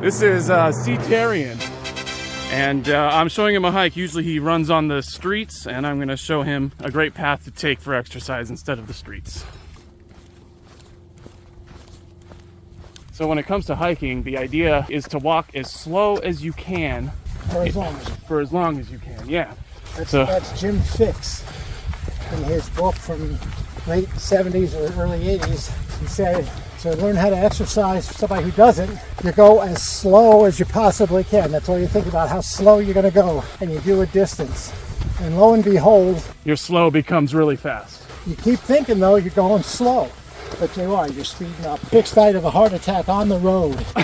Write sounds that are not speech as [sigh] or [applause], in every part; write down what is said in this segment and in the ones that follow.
This is uh, C. Tarian, and uh, I'm showing him a hike. Usually he runs on the streets, and I'm going to show him a great path to take for exercise instead of the streets. So when it comes to hiking, the idea is to walk as slow as you can For as long as for as long as you can. Yeah. that's, So- that's Jim Fixx in his book from late 70s or early 80s. He said to learn how to exercise, for somebody who doesn't, you go as slow as you possibly can. That's all you think about, how slow you're going to go, and you do a distance. And lo and behold, Your slow becomes really fast. you keep thinking though you're going slow, but you are. You're speeding up. Fixx died of a heart attack on the road. [laughs]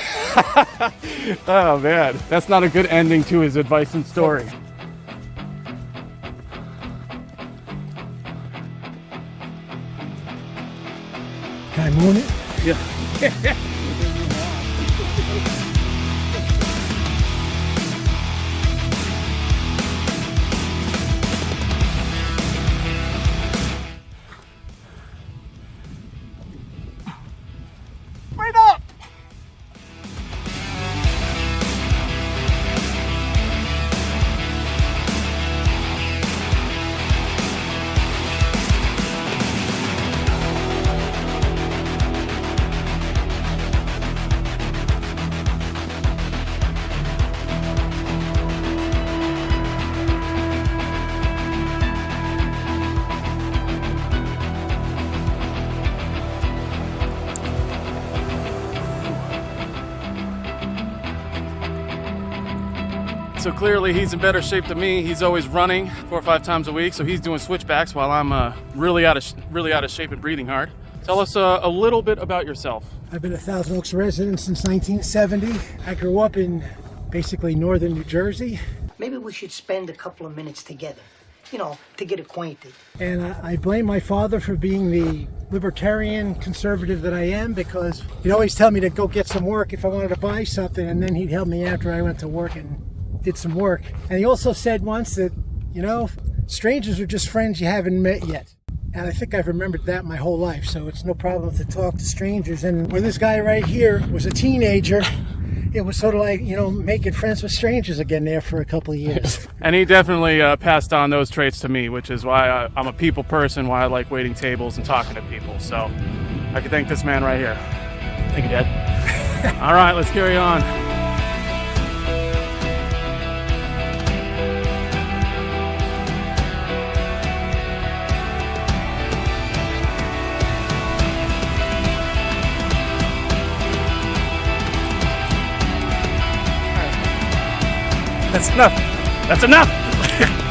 Oh man, that's not a good ending to his advice and story. Can I moon it? Yeah. [laughs] So clearly he's in better shape than me. He's always running four or five times a week, so he's doing switchbacks while I'm uh, really out of really out of shape and breathing hard. Tell us uh, a little bit about yourself. I've been a Thousand Oaks resident since 1970. I grew up in basically northern New Jersey, Maybe we should spend a couple of minutes together, you know, to get acquainted. and I, I blame my father for being the libertarian conservative that I am because he'd always tell me to go get some work if I wanted to buy something, and then he'd help me after I went to work and did some work. And he also said once that, you know, strangers are just friends you haven't met yet. And I think I've remembered that my whole life, so it's no problem to talk to strangers. And when this guy right here was a teenager, it was sort of like, you know, making friends with strangers again there for a couple of years. [laughs] And he definitely uh, passed on those traits to me, which is why I, I'm a people person, why I like waiting tables and talking to people. So I can thank this man right here. Thank you, Dad. [laughs] All right, let's carry on. That's enough. That's enough. [laughs]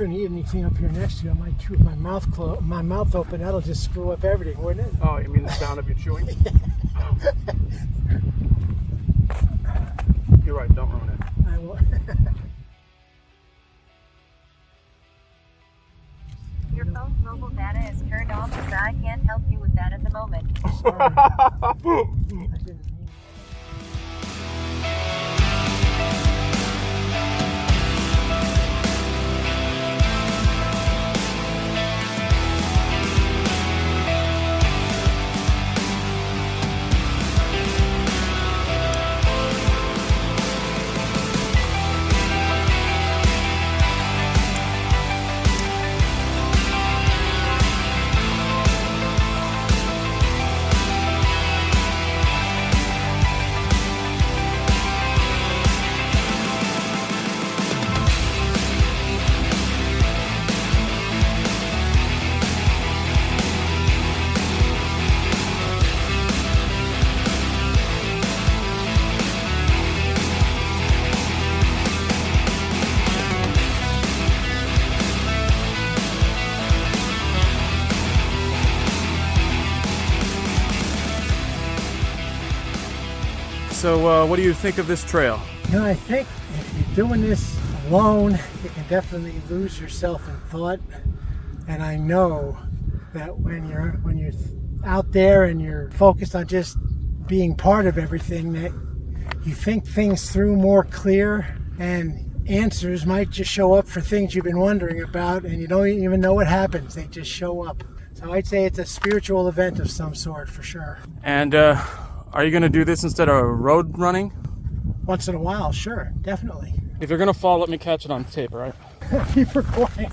couldn't eat anything up here next to you. I might chew with my mouth closed, my mouth open. That'll just screw up everything, wouldn't it? Oh, you mean the sound of you chewing? [laughs] You're right. Don't ruin it. I will. [laughs] Your phone's mobile data is turned off, so I can't help you with that at the moment. [laughs] So, uh, what do you think of this trail? You know, I think if you're doing this alone, you can definitely lose yourself in thought. And I know that when you're when you're out there and you're focused on just being part of everything, that you think things through more clear and answers might just show up for things you've been wondering about and you don't even know what happens. They just show up. So I'd say it's a spiritual event of some sort for sure. And uh, are you going to do this instead of road running? Once in a while, sure, definitely. If you're going to fall, let me catch it on tape, all right? [laughs] Keep recording.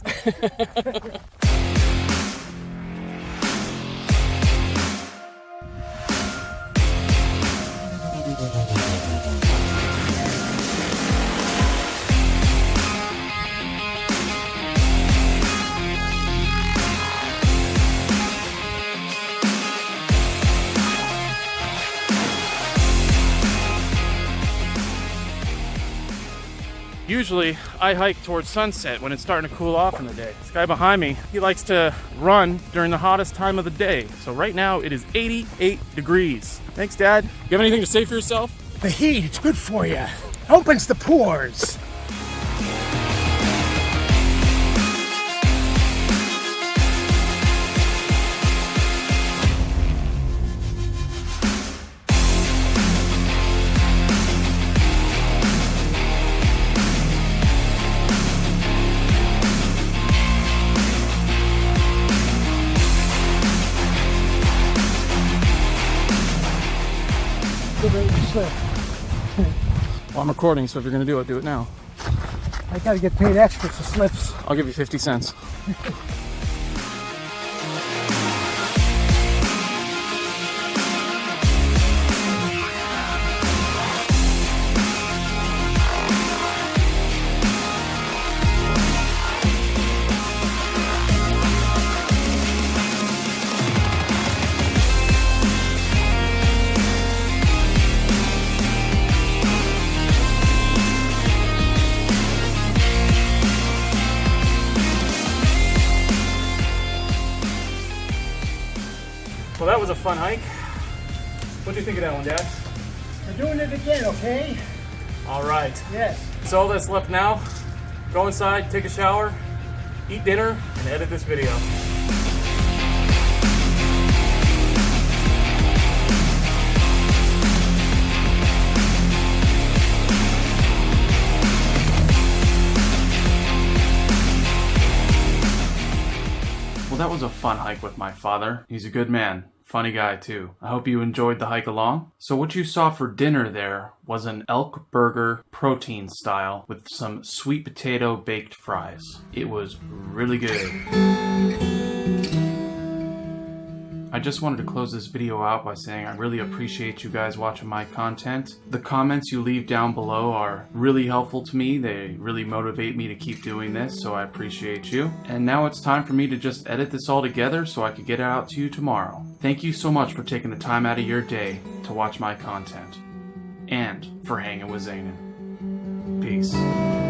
[laughs] [laughs] Usually, I hike towards sunset when it's starting to cool off in the day. This guy behind me, he likes to run during the hottest time of the day. So right now, it is 88 degrees. Thanks, Dad. You have anything to say for yourself? The heat, it's good for you. Opens the pores. I'm recording, so if you're going to do it, do it now. I gotta get paid extra for slips. I'll give you 50 cents. [laughs] Well, that was a fun hike. What do you think of that one, Dad? We're doing it again, okay? All right. Yes. So all that's left now, go inside, take a shower, eat dinner, and edit this video. Well, that was a fun hike with my father. He's a good man. Funny guy, too. I hope you enjoyed the hike along. So, what you saw for dinner there was an elk burger protein style with some sweet potato baked fries. It was really good. I just wanted to close this video out by saying I really appreciate you guys watching my content. The comments you leave down below are really helpful to me. They really motivate me to keep doing this, so I appreciate you. And now it's time for me to just edit this all together so I could get it out to you tomorrow. Thank you so much for taking the time out of your day to watch my content. And for hanging with Zanin. Peace.